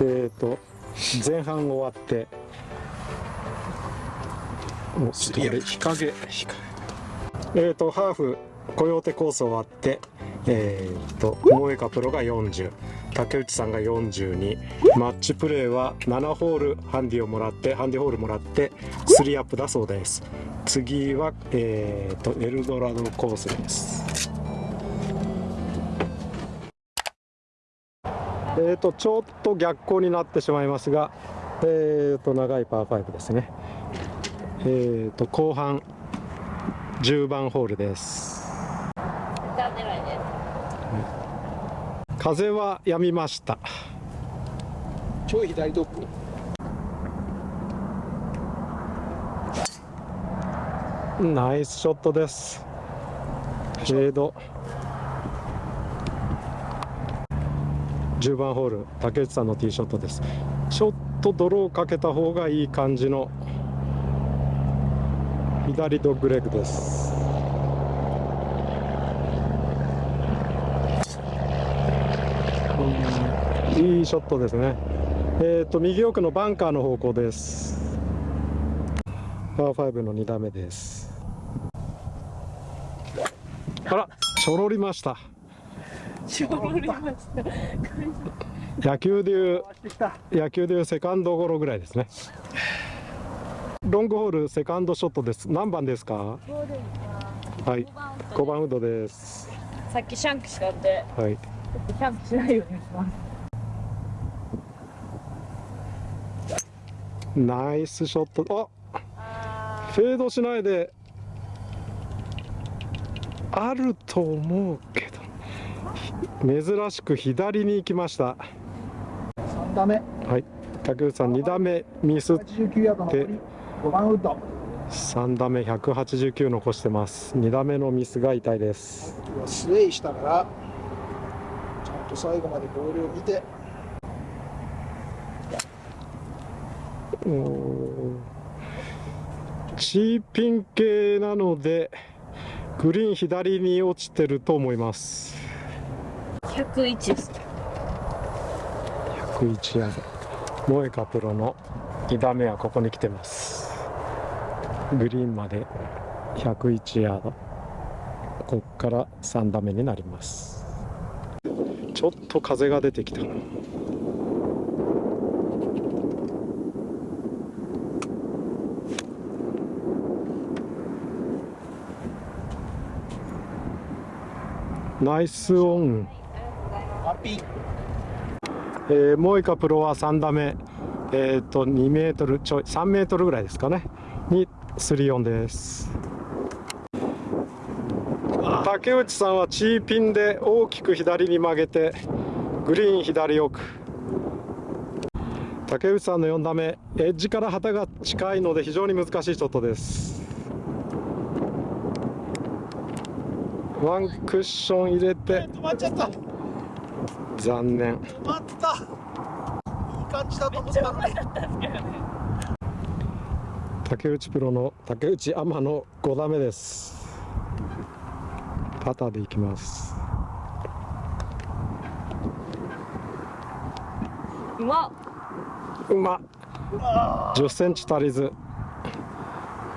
えっ、と前半終わっておちょっとこれ日陰。日陰。えっ、とハーフコヨーテコース終わってえっ、と萌香プロが40竹内さんが42マッチプレーは7ホールハンディをもらってハンディホールもらって3アップだそうです。次はえっ、とエルドラドコースですえー、とちょっと逆光になってしまいますが、えー、と長いパー5ですね、えー、と後半10番ホールです。風は止みました。ちょい左ドッグナイスショットです。フェード10番ホール竹内さんのティーショットです。ちょっと泥をかけた方がいい感じの左ドッグレッグです。いいショットですね。えっ、ー、と右奥のバンカーの方向です。パー5の2打目です。あら。ちょろりました 野球でいう野球でいうセカンドゴロぐらいですね。ロングホールセカンドショットです。何番ですか？はい。5番ウッドです。さっきシャンクしたんではい。シャンクしないようにします。ナイスショット。あフェードしないで。あると思うけど珍しく左に行きました。3打目。はい。竹内さん2打目ミスって。5番ウッド3打目189残してます。2打目のミスが痛いです。スウェイしたからちゃんと最後までボールを見て。チーピン系なのでグリーン左に落ちてると思います101です101ヤード萌香プロの2打目はここに来てます。グリーンまで101ヤードこっから3打目になります。ちょっと風が出てきた。ナイスオン。ピー。えー、モイカプロは3打目。えっ、ー、と2メートルちょい3メートルぐらいですかね。に3オンです。竹内さんはチーピンで大きく左に曲げてグリーン左奥。竹内さんの4打目エッジから旗が近いので非常に難しいショットです。ワンクッション入れて。止まっちゃった残念。止まった。いい感じだと思ったのに。竹内プロの竹内アマの5打目です。パターでいきます。うま。うま。10センチ足りず。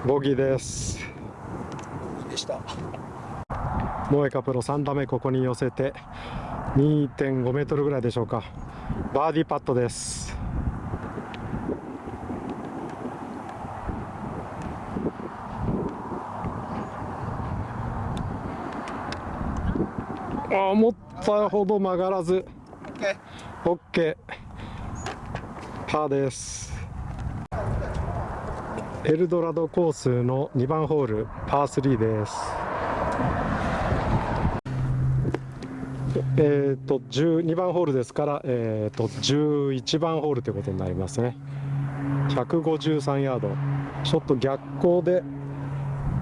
ボギーです。でした。モエカプロ3打目ここに寄せて2.5メートルぐらいでしょうか。バーディーパットです。あ思ったほど曲がらず。OK パーです。エルドラドコースの2番ホールパー3ですえーと、12番ホールですから、えーと、11番ホールということになりますね。153ヤード。ちょっと逆光で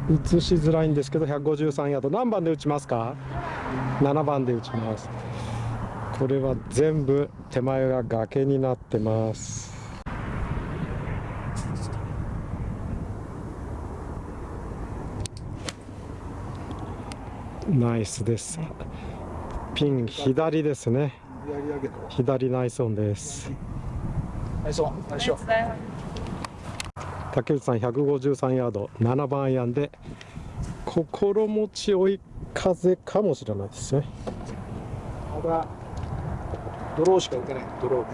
映しづらいんですけど153ヤード。何番で打ちますか？7番で打ちます。これは全部手前が崖になってます。ナイスです。ピン左ですね。左ナイスオンです。竹内さん153ヤード7番アイアンで心持ち追い風かもしれないですね。トまだドローしか打てない。ドロ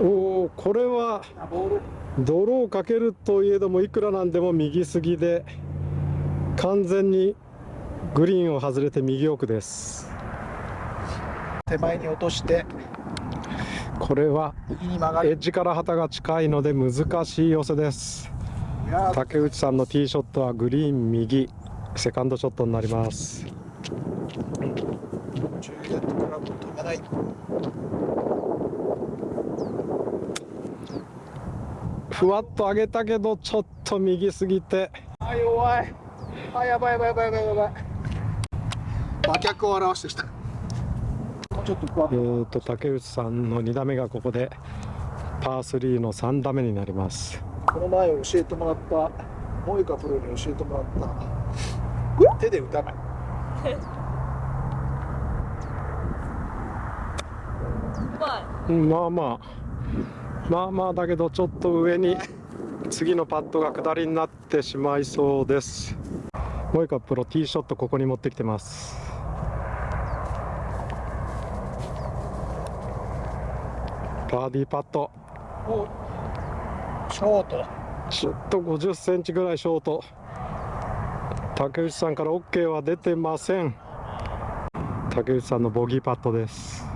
ーおおこれはあボーかけるといえどもいくらなんでも右すぎで完全にグリーンを外れて右奥です。手前に落として。これはエッジから旗が近いので難しい寄せです。竹内さんのティーショットはグリーン右。セカンドショットになります。ふわっと上げたけどちょっと右すぎてあ弱いあやばいやばいやばいやばいやばい。馬脚を表してきた。もうちょっとえーと竹内さんの2打目がここでパー3の3打目になります。この前教えてもらったモイカプロに教えてもらった。手で打たない。まあまあ。まあまあだけどちょっと上に次のパットが下りになってしまいそうですモイカプロティーショットここに持ってきてます。バーディーパット。おショート。ちょっと50センチぐらいショート。竹内さんから OK は出てません。竹内さんのボギーパットです。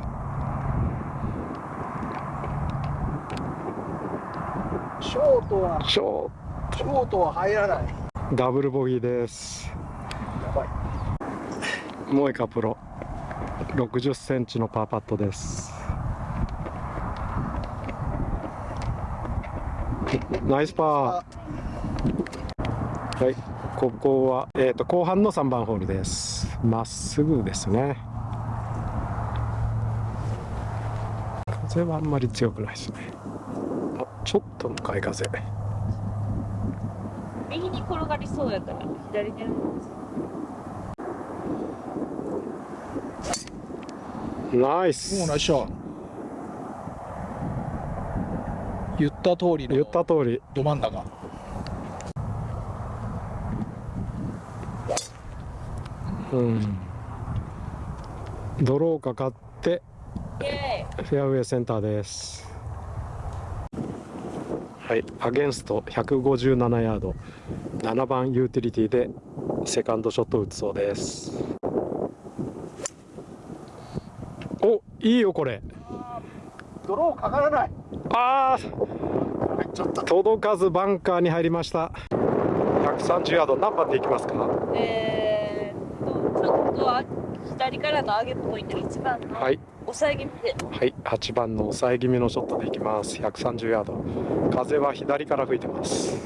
ショートはショートは入らないダブルボギーです。モエカプロ。60センチのパーパットです。ナイスパー。はい。ここは、えー、と後半の3番ホールです。まっすぐですね。風はあんまり強くないですね。あちょっと向かい風。転がりそうやから左に。やるナイスもうナイス。ショー言った通りの言った通り。ど真ん中。うん。ドローかかってフェアウェイセンターですはい。アゲンスト157ヤード7番ユーティリティでセカンドショット打つそうです。おいいよこれ。ドローかからない。あ入っちゃったー。届かずバンカーに入りました。130ヤード何番でいきますか？ーえーっとちょっとあ左からの上げっぽいんで8番の。はい抑え気味で。はい8番の抑え気味のショットでいきます。130ヤード。風は左から吹いてます。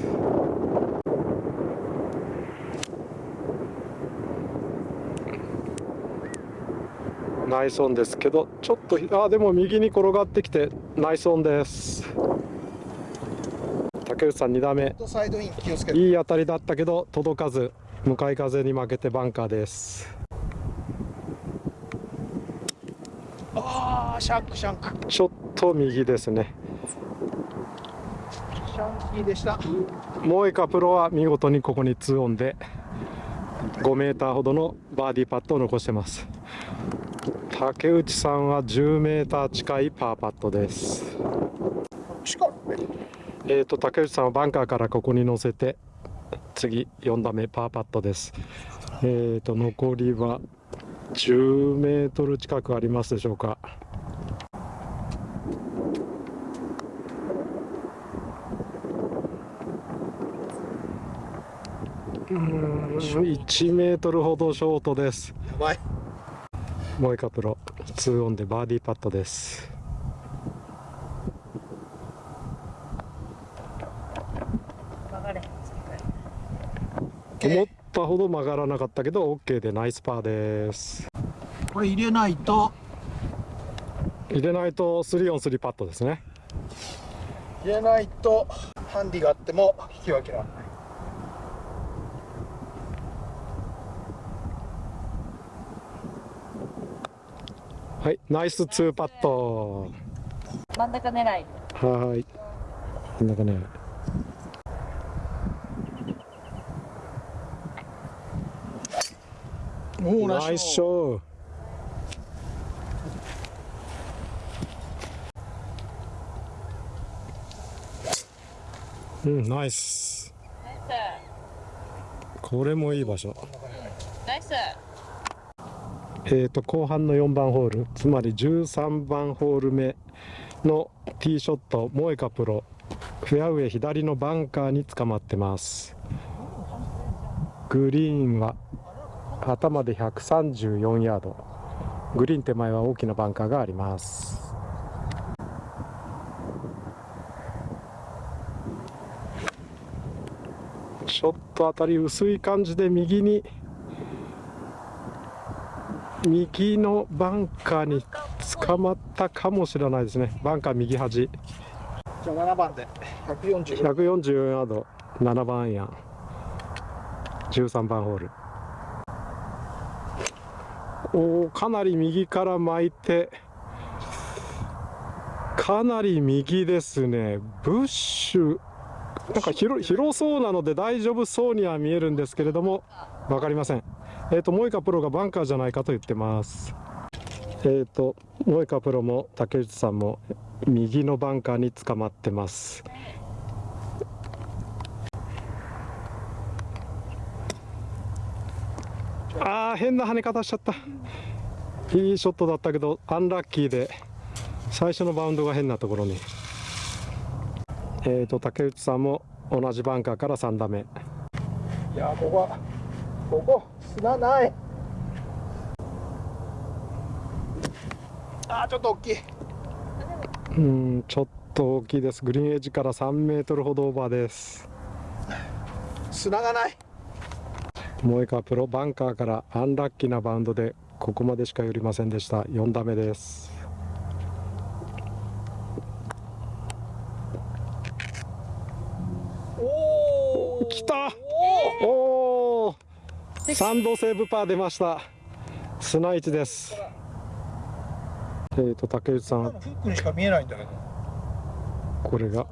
ナイスオンですけどちょっとあでも右に転がってきてナイスオンです。竹内さん2打目。サイドイン気をつけて。いい当たりだったけど届かず。向かい風に負けてバンカーですああシャンクシャンク。ちょっと右ですね。シャンキーでした。モエカプロは見事にここに2オンで5メーターほどのバーディーパットを残してます。竹内さんは10メーター近いパーパットです。えーと竹内さんはバンカーからここに乗せて次4打目パーパットです。えーと残りは10メートル近くありますでしょうか。うーん1メートルほどショートです。やばい。モエカプロ2オンでバーディーパットです。曲がれ。思ったほど曲がらなかったけど OK でナイスパーです。これ入れないと。入れないと3オン3パットですね。入れないとハンディがあっても引き分けられない。はいナイス2パット。真ん中狙い。はーい。こんなかねおおナイスショーうんナイス。ナイこれもいい場所。スナイス。えー、と後半の4番ホール。つまり13番ホール目のティーショットモエカプロ。フェアウェイ左のバンカーに捕まってます。グリーンは頭で134ヤード。グリーン手前は大きなバンカーがあります。ちょっと当たり薄い感じで右に右のバンカーに捕まったかもしれないですね。バンカー右端。じゃあ7番で140 144ヤード。7番アイアン。13番ホールおかなり右から巻いてかなり右ですね。ブッシュ。なんか広広そうなので大丈夫そうには見えるんですけれども分かりません。えっ、とモイカプロがバンカーじゃないかと言ってます。えっ、とモイカプロも竹内さんも右のバンカーに捕まってます。あー変な跳ね方しちゃった。いいショットだったけどアンラッキーで最初のバウンドが変なところに。えーと竹内さんも同じバンカーから3打目。いやここはここ砂ない。あーちょっと大きい。うんちょっと大きいです。グリーンエッジから3メートルほどオーバーです。砂がないモエカプロバンカーからアンラッキーなバウンドでここまでしか寄りませんでした。4打目です。おお来た。おお3度セーブパー出ました。砂市です。えーと竹内さん。フックにしか見えないんだけど。これが。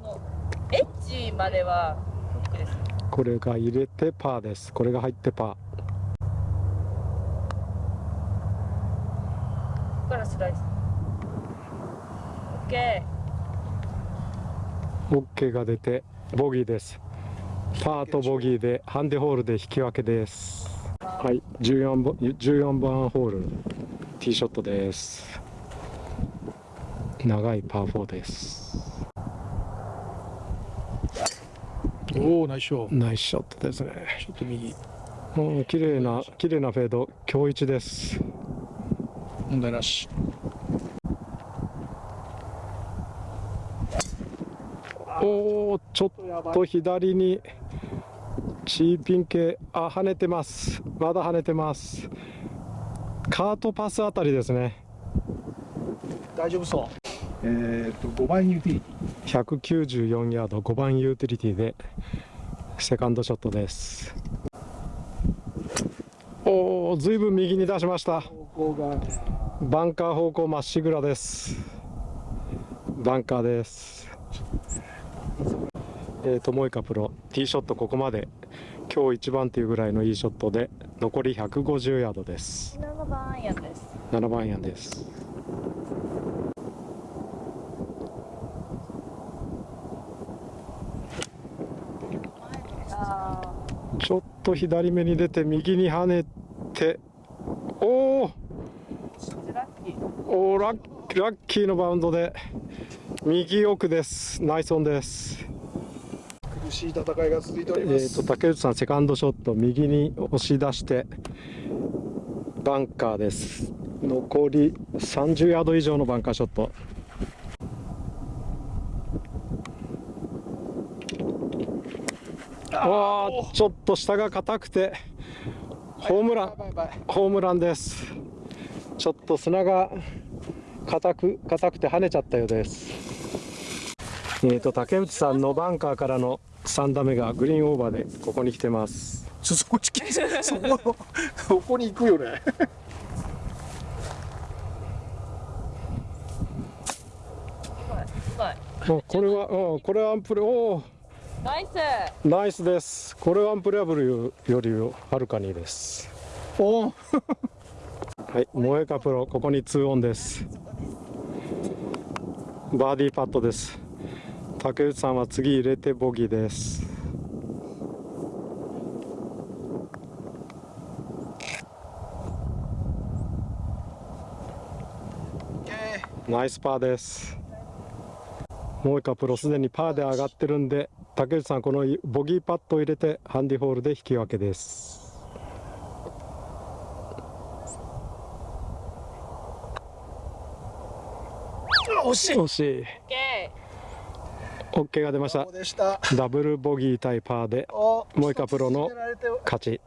エッジまでは。フックですこれが入れてパーです。これが入ってパここからスライス。オッケー。OK が出てボギーです。パーとボギーでハンデホールで引き分けです。はい。14番 ,14 番ホールティーショットです。長いパー4ですおおナイスショー。ナイスショットですね。ちょっと右。うん綺麗な綺麗なフェード。今日一です。問題なし。おおちょっと左に。チーピン系。あ跳ねてます。まだ跳ねてます。カートパスあたりですね。大丈夫そうえっ、と5番ユーティリテ194ヤード5番ユーティリティでセカンドショットです。おおずいぶん右に出しました。バンカー方向まっしぐらです。バンカーです。えーとモイカプロ。ティーショットここまで。今日一番というぐらいのいいショットで残り150ヤードです。ー7番アイアンです。7番アイアンですあちょっと左目に出て右に跳ねておーーラッキーおーラッラッキーのバウンドで右奥です。ナイスオンです。苦しい戦いが続いておりえます、ー、と竹内さんセカンドショット右に押し出してバンカーです。残り30ヤード以上のバンカーショットわあちょっと下が硬くてホームランホームランです。ちょっと砂が硬く硬くて跳ねちゃったようです。えーと竹内さんのバンカーからの3打目がグリーンオーバーでここに来てます。そこちそこそこに行くよね。おこれは、うん、これはアンプルおおナイス。ナイスです。これはアンプレアブルよりはるかにです。おおはい萌えかプロここに2オンです。バーディーパットです。竹内さんは次入れてボギーです。ナイスパーです。萌えかプロすでにパーで上がってるんで竹内さんこのボギーパットを入れてハンディホールで引き分けです。惜しい。惜しい。オッケ OK が出ました。ダブルボギー対パーでおもう一回プロの勝ち